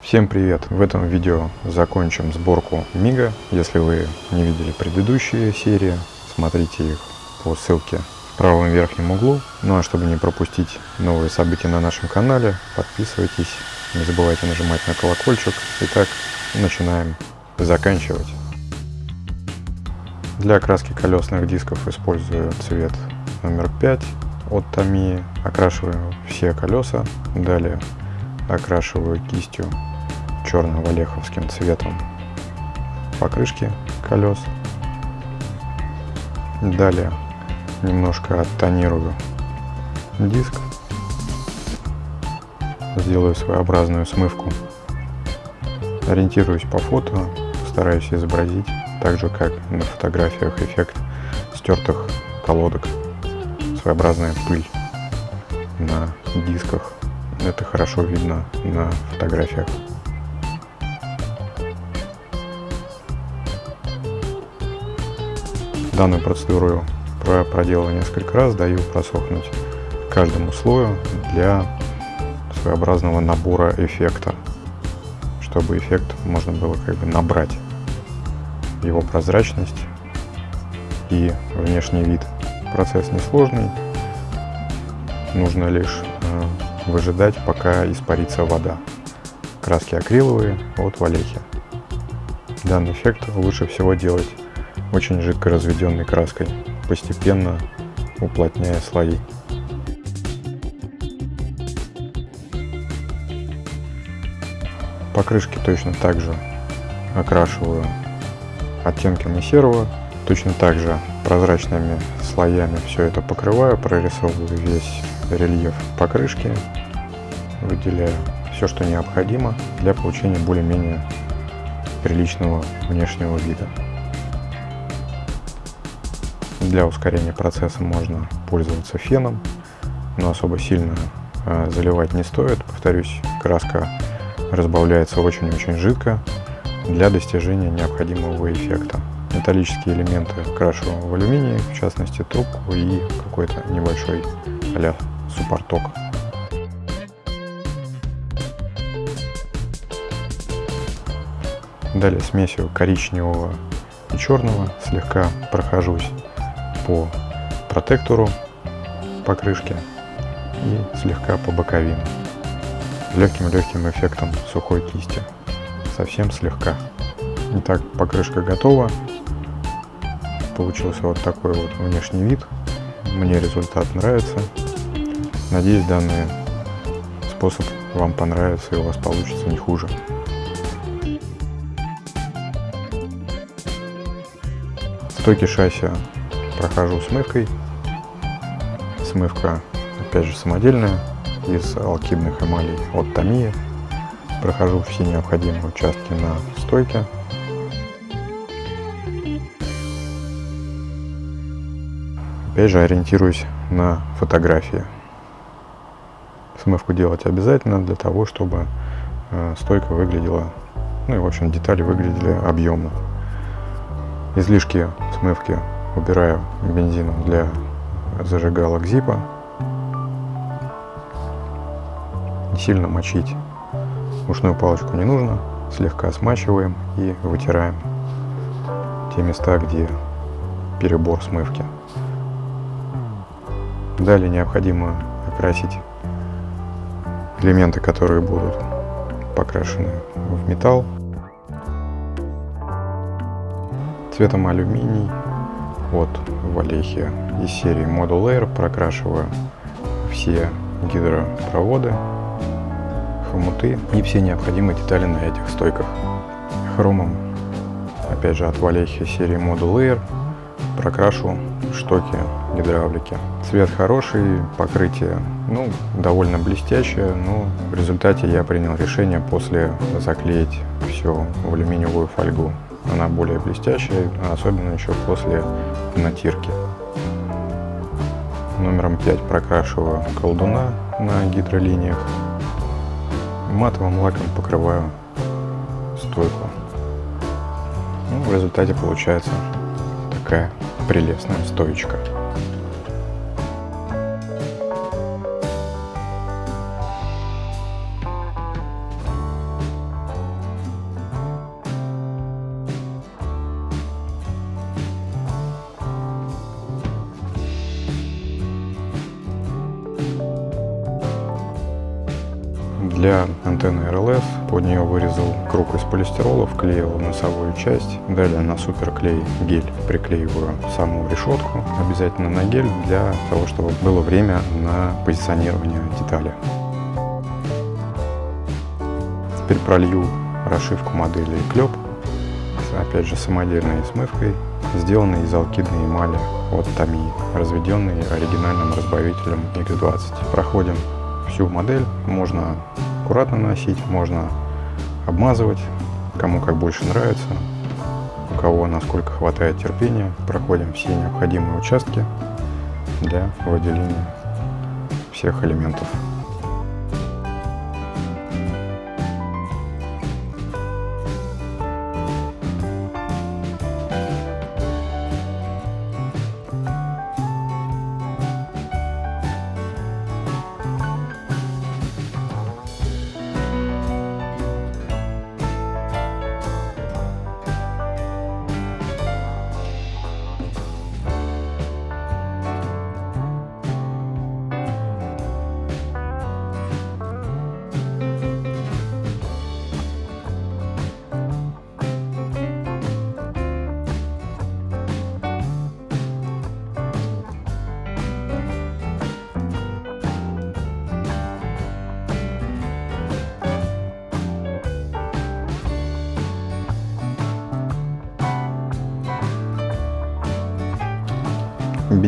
Всем привет! В этом видео закончим сборку Мига. Если вы не видели предыдущие серии, смотрите их по ссылке в правом верхнем углу. Ну а чтобы не пропустить новые события на нашем канале, подписывайтесь, не забывайте нажимать на колокольчик. Итак, начинаем заканчивать. Для окраски колесных дисков использую цвет номер 5 от Tamiya. Окрашиваю все колеса. Далее окрашиваю кистью черным валеховским цветом покрышки колес. Далее немножко оттонирую диск. Сделаю своеобразную смывку. Ориентируюсь по фото, стараюсь изобразить так же, как на фотографиях эффект стертых колодок. Своеобразная пыль на дисках. Это хорошо видно на фотографиях. Данную процедуру проделал несколько раз, даю просохнуть каждому слою для своеобразного набора эффекта, чтобы эффект можно было как бы набрать его прозрачность и внешний вид. Процесс несложный, нужно лишь э, выжидать, пока испарится вода. Краски акриловые от Валехи. Данный эффект лучше всего делать очень жидко разведенной краской, постепенно уплотняя слои. Покрышки точно так же окрашиваю оттенками серого, точно так же прозрачными слоями все это покрываю, прорисовываю весь рельеф покрышки, выделяю все, что необходимо для получения более-менее приличного внешнего вида. Для ускорения процесса можно пользоваться феном, но особо сильно э, заливать не стоит. Повторюсь, краска разбавляется очень-очень жидко для достижения необходимого эффекта. Металлические элементы крашу в алюминий, в частности трубку и какой-то небольшой а суппорток. Далее смесью коричневого и черного слегка прохожусь по протектору покрышки и слегка по боковинам. Легким-легким эффектом сухой кисти. Совсем слегка. Итак, покрышка готова. Получился вот такой вот внешний вид. Мне результат нравится. Надеюсь, данный способ вам понравится и у вас получится не хуже. Стойки шасси прохожу смывкой. Смывка, опять же, самодельная, из алкидных эмалей от Tamiya. Прохожу все необходимые участки на стойке. Опять же, ориентируюсь на фотографии. Смывку делать обязательно для того, чтобы э, стойка выглядела, ну и в общем детали выглядели объемно. Излишки смывки убираю бензином для зажигалок зипа. Не сильно мочить ушную палочку не нужно. Слегка смачиваем и вытираем те места, где перебор смывки. Далее необходимо окрасить элементы, которые будут покрашены в металл цветом алюминий от Валехи из серии Model Air прокрашиваю все гидропроводы, хомуты и все необходимые детали на этих стойках. Хромом, опять же от Валехи серии Model Air, прокрашу штоки гидравлики. Цвет хороший, покрытие ну, довольно блестящее, но в результате я принял решение после заклеить все в алюминиевую фольгу она более блестящая, особенно еще после натирки. Номером 5 прокрашиваю колдуна на гидролиниях. Матовым лаком покрываю стойку. Ну, в результате получается такая прелестная стоечка. Для антенны RLS под нее вырезал круг из полистирола, вклеил носовую часть. Далее на суперклей гель приклеиваю саму решетку, обязательно на гель, для того, чтобы было время на позиционирование детали. Теперь пролью расшивку модели клеп, опять же самодельной смывкой, сделанной из алкидной эмали от Tamiya, разведенной оригинальным разбавителем X20. Проходим всю модель, можно аккуратно наносить, можно обмазывать, кому как больше нравится, у кого насколько хватает терпения. Проходим все необходимые участки для выделения всех элементов.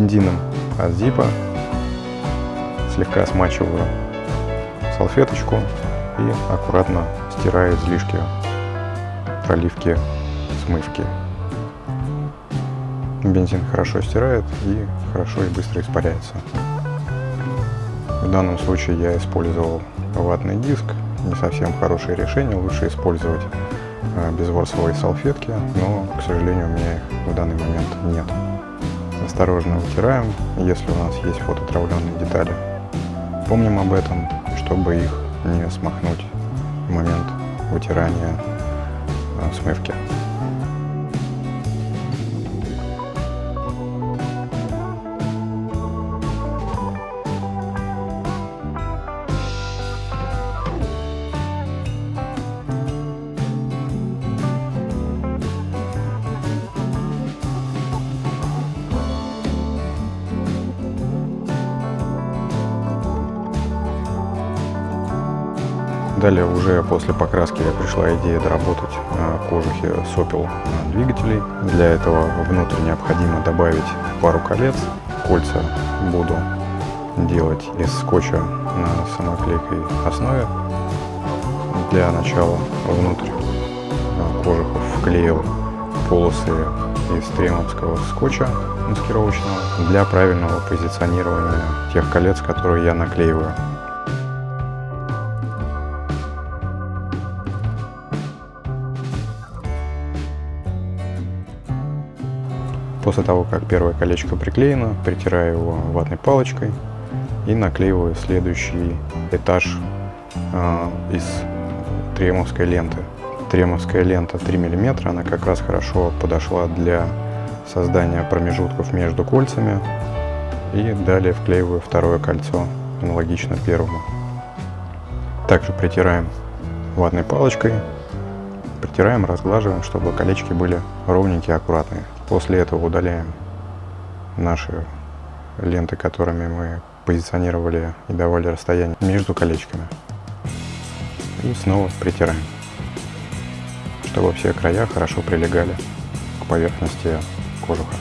Бензином от зипа, слегка смачиваю салфеточку и аккуратно стираю излишки проливки смывки. Бензин хорошо стирает и хорошо и быстро испаряется. В данном случае я использовал ватный диск, не совсем хорошее решение, лучше использовать э, безворсовые салфетки, но, к сожалению, у меня их в данный момент нет осторожно вытираем, если у нас есть фототравленные детали. Помним об этом, чтобы их не смахнуть в момент вытирания э, смывки. Далее уже после покраски пришла идея доработать кожухи сопел двигателей. Для этого внутрь необходимо добавить пару колец. Кольца буду делать из скотча на самоклейкой основе. Для начала внутрь кожухов вклеил полосы из тремовского скотча маскировочного для правильного позиционирования тех колец, которые я наклеиваю. После того, как первое колечко приклеено, притираю его ватной палочкой и наклеиваю следующий этаж э, из тремовской ленты. Тремовская лента 3 мм, она как раз хорошо подошла для создания промежутков между кольцами. И далее вклеиваю второе кольцо, аналогично первому. Также притираем ватной палочкой, притираем, разглаживаем, чтобы колечки были ровненькие, аккуратные. После этого удаляем наши ленты, которыми мы позиционировали и давали расстояние между колечками. И снова притираем, чтобы все края хорошо прилегали к поверхности кожуха.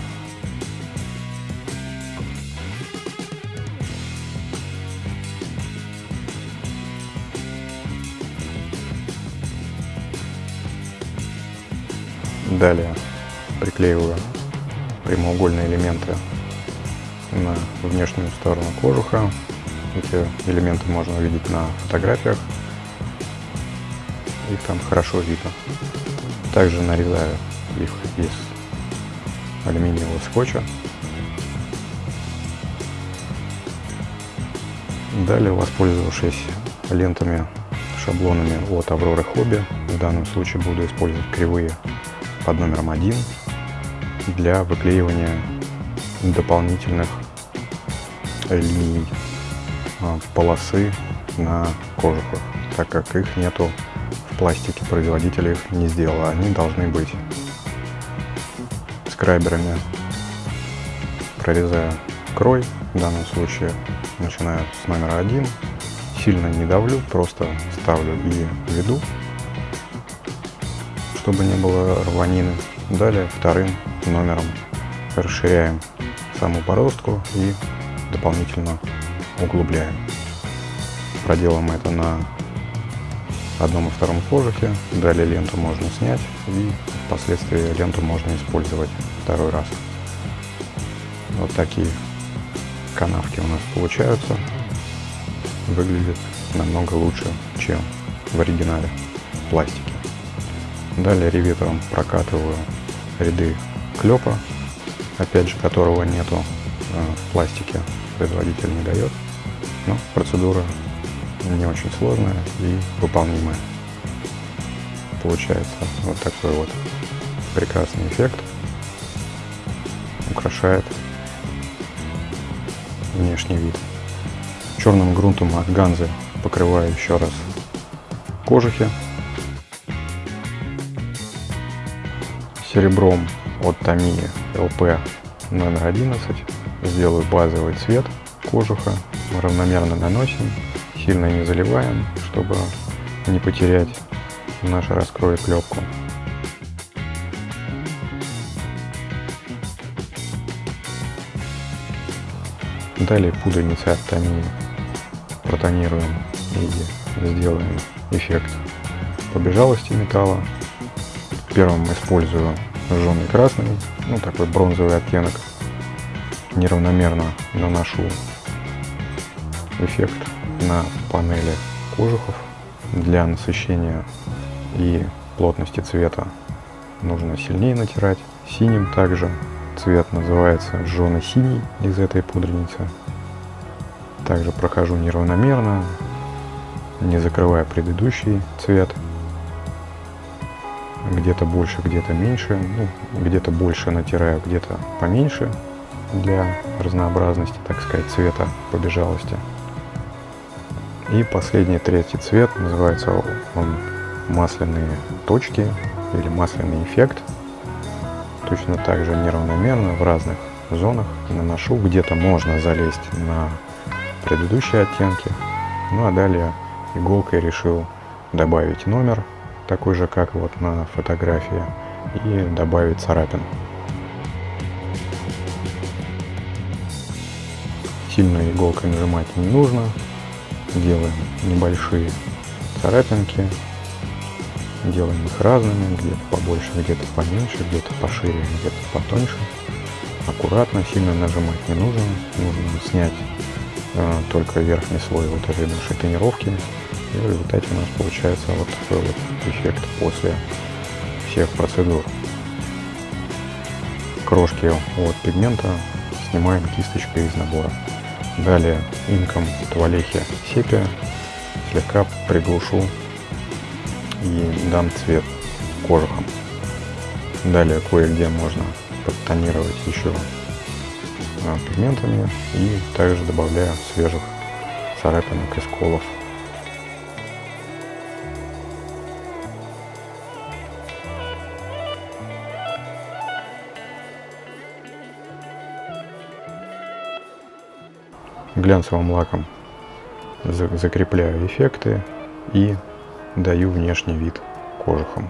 Далее приклеиваю прямоугольные элементы на внешнюю сторону кожуха. Эти элементы можно увидеть на фотографиях. Их там хорошо видно. Также нарезаю их из алюминиевого скотча. Далее, воспользовавшись лентами, шаблонами от Авроры Хобби, в данном случае буду использовать кривые под номером один для выклеивания дополнительных линий а, полосы на кожухах. так как их нету в пластике, производитель их не сделал, они должны быть скрайберами. Прорезаю крой, в данном случае начинаю с номера один, сильно не давлю, просто ставлю и веду, чтобы не было рванины. Далее вторым номером расширяем саму бороздку и дополнительно углубляем. Проделаем это на одном и втором кожухе. Далее ленту можно снять и впоследствии ленту можно использовать второй раз. Вот такие канавки у нас получаются. Выглядит намного лучше, чем в оригинале пластике. Далее реветром прокатываю ряды клепа, опять же которого нету э, в пластике, производитель не дает. Но процедура не очень сложная и выполнимая. Получается вот такой вот прекрасный эффект. Украшает внешний вид. Черным грунтом от Ганзы покрываю еще раз кожухи. Серебром от Tamiya LP номер 11 сделаю базовый цвет кожуха. Равномерно наносим, сильно не заливаем, чтобы не потерять наш раскрой клепку. Далее пудреницей от Tamiya протонируем и сделаем эффект побежалости металла. Первым использую жженый красный, ну такой бронзовый оттенок. Неравномерно наношу эффект на панели кожухов. Для насыщения и плотности цвета нужно сильнее натирать. Синим также цвет называется жженый синий из этой пудреницы. Также прохожу неравномерно, не закрывая предыдущий цвет. Где-то больше, где-то меньше. Ну, где-то больше натираю, где-то поменьше для разнообразности, так сказать, цвета побежалости. И последний третий цвет, называется он масляные точки или масляный эффект. Точно так же неравномерно в разных зонах наношу. Где-то можно залезть на предыдущие оттенки. Ну а далее иголкой решил добавить номер, такой же, как вот на фотографии, и добавить царапин. Сильно иголкой нажимать не нужно. Делаем небольшие царапинки. Делаем их разными, где-то побольше, где-то поменьше, где-то пошире, где-то потоньше. Аккуратно, сильно нажимать не нужно. Нужно снять только верхний слой вот этой нашей тонировки. И в результате у нас получается вот такой вот эффект после всех процедур. Крошки от пигмента снимаем кисточкой из набора. Далее инком туалехи сепия слегка приглушу и дам цвет кожухом. Далее кое-где можно подтонировать еще а, пигментами и также добавляю свежих царапинок и сколов. Глянцевым лаком закрепляю эффекты и даю внешний вид кожухом.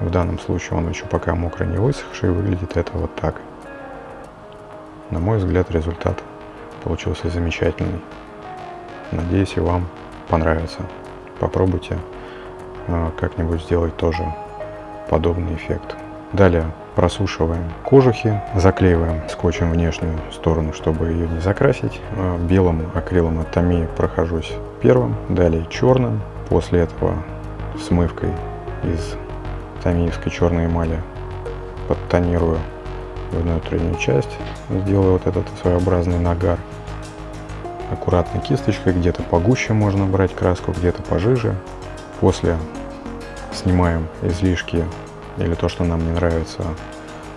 В данном случае он еще пока мокрый не высохший, выглядит это вот так. На мой взгляд, результат получился замечательный. Надеюсь, и вам понравится. Попробуйте а, как-нибудь сделать тоже подобный эффект. Далее просушиваем кожухи, заклеиваем скотчем внешнюю сторону, чтобы ее не закрасить. А, белым акрилом от Tamiya прохожусь первым, далее черным. После этого смывкой из тамиевской черной эмали подтонирую внутреннюю часть, сделаю вот этот своеобразный нагар. Аккуратно кисточкой, где-то погуще можно брать краску, где-то пожиже. После снимаем излишки или то, что нам не нравится,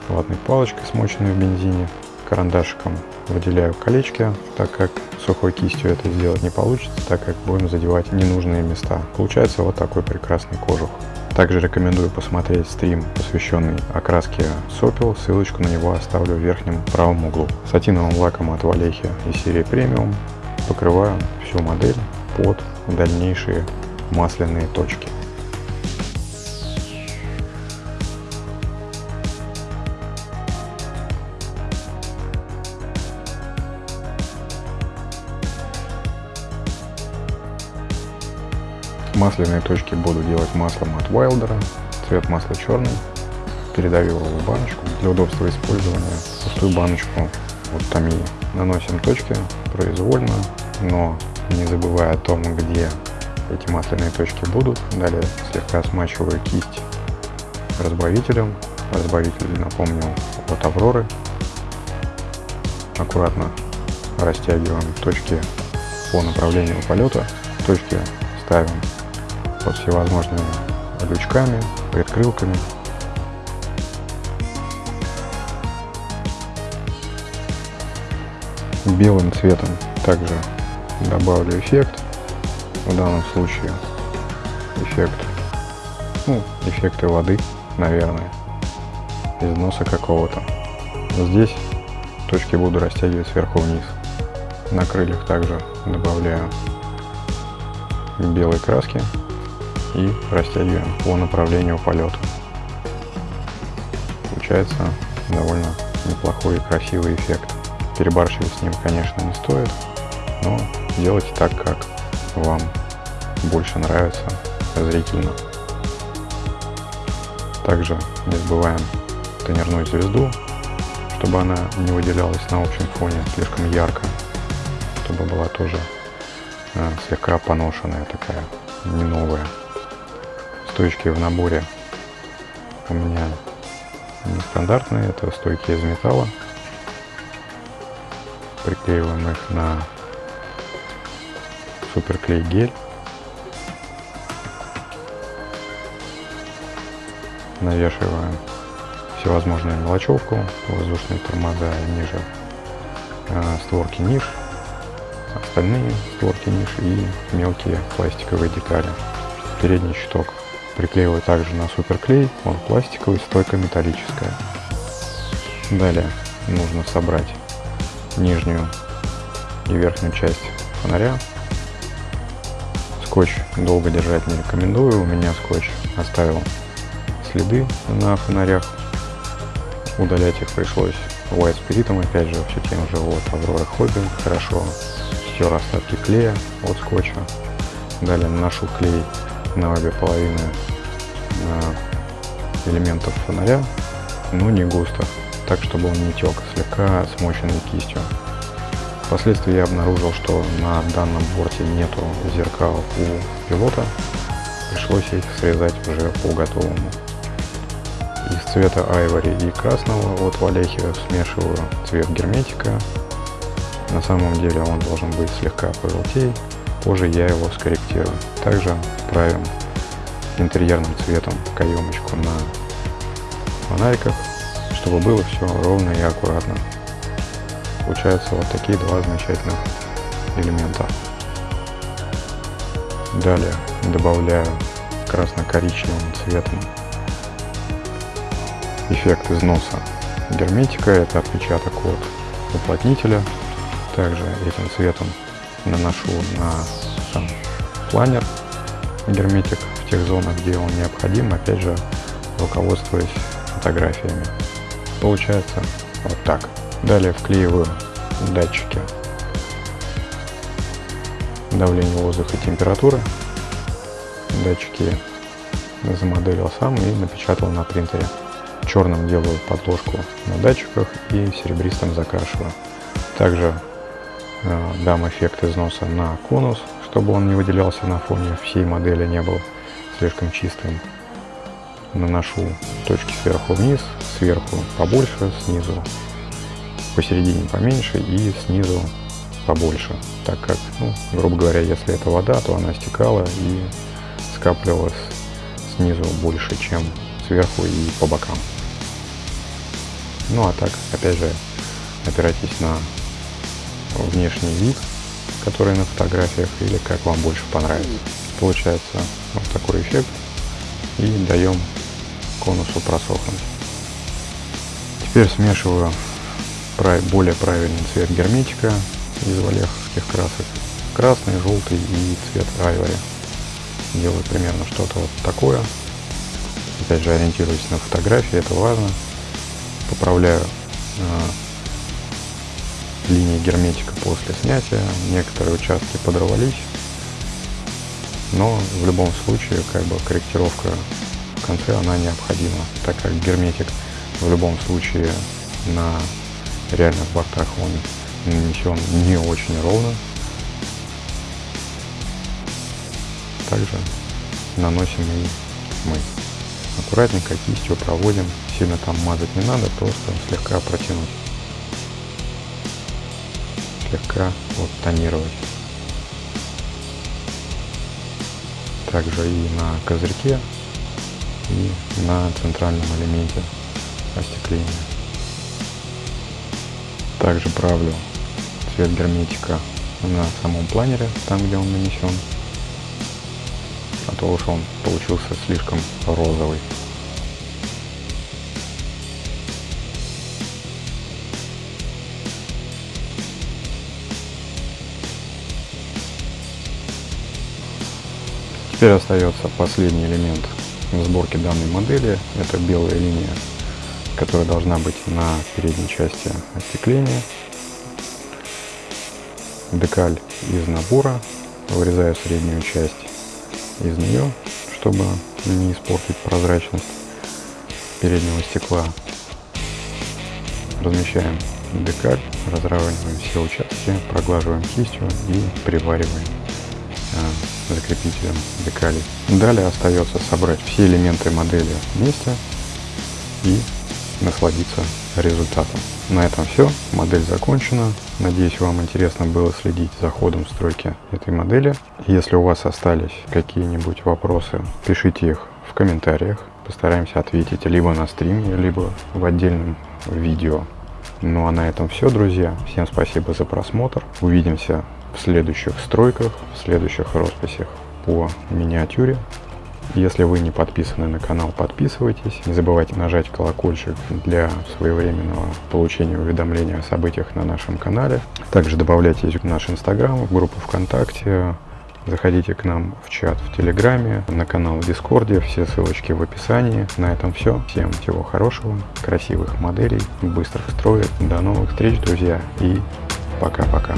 ватной палочкой, смоченной в бензине. карандашиком выделяю колечки, так как сухой кистью это сделать не получится, так как будем задевать ненужные места. Получается вот такой прекрасный кожух. Также рекомендую посмотреть стрим, посвященный окраске сопел, ссылочку на него оставлю в верхнем правом углу. Сатиновым лаком от Валехи из серии премиум покрываю всю модель под дальнейшие масляные точки. Масляные точки буду делать маслом от Wildera. Цвет масла черный. Передавил его в баночку. Для удобства использования пустую баночку от Томии. Наносим точки произвольно, но не забывая о том, где эти масляные точки будут. Далее слегка смачиваю кисть разбавителем. Разбавитель, напомню, от Авроры. Аккуратно растягиваем точки по направлению полета. Точки ставим под всевозможными лючками, предкрылками. Белым цветом также добавлю эффект. В данном случае эффект, ну, эффекты воды, наверное, из носа какого-то. Здесь точки буду растягивать сверху вниз. На крыльях также добавляю белой краски и растягиваем по направлению полета. Получается довольно неплохой и красивый эффект. Перебарщивать с ним, конечно, не стоит, но делайте так, как вам больше нравится зрительно. Также не забываем тонирную звезду, чтобы она не выделялась на общем фоне слишком ярко, чтобы была тоже э, слегка поношенная такая, не новая стойки в наборе у меня нестандартные, это стойки из металла. Приклеиваем их на суперклей гель. Навешиваем всевозможную мелочевку, воздушные тормоза ниже э, створки ниш, остальные створки ниш и мелкие пластиковые детали. Передний щиток Приклеиваю также на суперклей, он пластиковый, стойка металлическая. Далее нужно собрать нижнюю и верхнюю часть фонаря. Скотч долго держать не рекомендую, у меня скотч оставил следы на фонарях. Удалять их пришлось white спиритом, опять же, все тем же вот Aurora Hobby. Хорошо стер остатки клея от скотча. Далее наношу клей на обе половины элементов фонаря, но не густо, так чтобы он не тек, слегка смоченный кистью. Впоследствии я обнаружил, что на данном борте нету зеркал у пилота, пришлось их срезать уже по готовому. Из цвета айвори и красного от Валехи смешиваю цвет герметика. На самом деле он должен быть слегка пожелтее, позже я его скорректирую. Также правим интерьерным цветом каемочку на фонариках, чтобы было все ровно и аккуратно. Получаются вот такие два замечательных элемента. Далее добавляю красно-коричневым цветом эффект износа герметика, это отпечаток от уплотнителя. Также этим цветом наношу на сам планер герметик в тех зонах, где он необходим, опять же, руководствуясь фотографиями. Получается вот так. Далее вклеиваю датчики давления воздуха и температуры. Датчики замоделил сам и напечатал на принтере. Черным делаю подложку на датчиках и серебристым закрашиваю. Также дам эффект износа на конус, чтобы он не выделялся на фоне всей модели, не был слишком чистым. Наношу точки сверху вниз, сверху побольше, снизу посередине поменьше и снизу побольше, так как, ну, грубо говоря, если это вода, то она стекала и скапливалась снизу больше, чем сверху и по бокам. Ну а так, опять же, опирайтесь на внешний вид, который на фотографиях, или как вам больше понравится. Получается вот такой эффект. И даем конусу просохнуть. Теперь смешиваю более правильный цвет герметика из валеховских красок. Красный, желтый и цвет айвори. Делаю примерно что-то вот такое. Опять же ориентируюсь на фотографии, это важно. Поправляю э, линии герметика после снятия. Некоторые участки подорвались. Но в любом случае как бы корректировка в конце она необходима, так как герметик в любом случае на реальных бортах он нанесен не очень ровно. Также наносим и мы. Аккуратненько кистью проводим, сильно там мазать не надо, просто слегка протянуть. Слегка вот тонировать. Также и на козырьке, и на центральном элементе остекления. Также правлю цвет герметика на самом планере, там где он нанесен. А то уж он получился слишком розовый. Теперь остается последний элемент сборки данной модели. Это белая линия которая должна быть на передней части остекления. Декаль из набора. Вырезаю среднюю часть из нее, чтобы не испортить прозрачность переднего стекла. Размещаем декаль, разравниваем все участки, проглаживаем кистью и привариваем закрепителем декали. Далее остается собрать все элементы модели вместе и насладиться результатом. На этом все. Модель закончена. Надеюсь, вам интересно было следить за ходом стройки этой модели. Если у вас остались какие-нибудь вопросы, пишите их в комментариях. Постараемся ответить либо на стриме, либо в отдельном видео. Ну а на этом все, друзья. Всем спасибо за просмотр. Увидимся в следующих стройках, в следующих росписях по миниатюре. Если вы не подписаны на канал, подписывайтесь. Не забывайте нажать колокольчик для своевременного получения уведомления о событиях на нашем канале. Также добавляйтесь в наш инстаграм, в группу ВКонтакте. Заходите к нам в чат в Телеграме, на канал в Дискорде, все ссылочки в описании. На этом все. Всем всего хорошего, красивых моделей, быстрых строек. До новых встреч, друзья, и пока-пока.